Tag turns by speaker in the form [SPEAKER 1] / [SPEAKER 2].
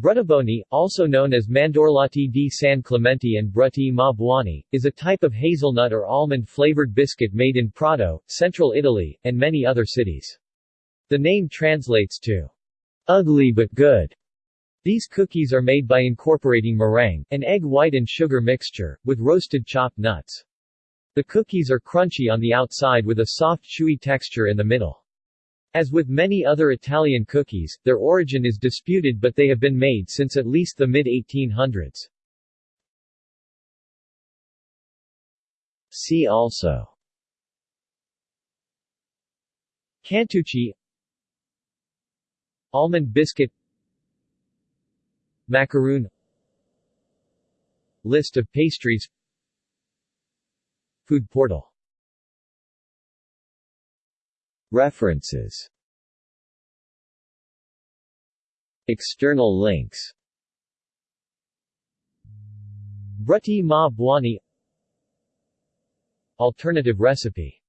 [SPEAKER 1] Bruttaboni, also known as Mandorlati di San Clemente and Brutti ma Buoni, is a type of hazelnut or almond-flavored biscuit made in Prato, central Italy, and many other cities. The name translates to ugly but good. These cookies are made by incorporating meringue, an egg white and sugar mixture, with roasted chopped nuts. The cookies are crunchy on the outside with a soft chewy texture in the middle. As with many other Italian cookies, their origin is disputed but they have been made since at least the mid-1800s. See also Cantucci Almond biscuit Macaroon List of pastries Food portal References. External links. Brutti ma Alternative recipe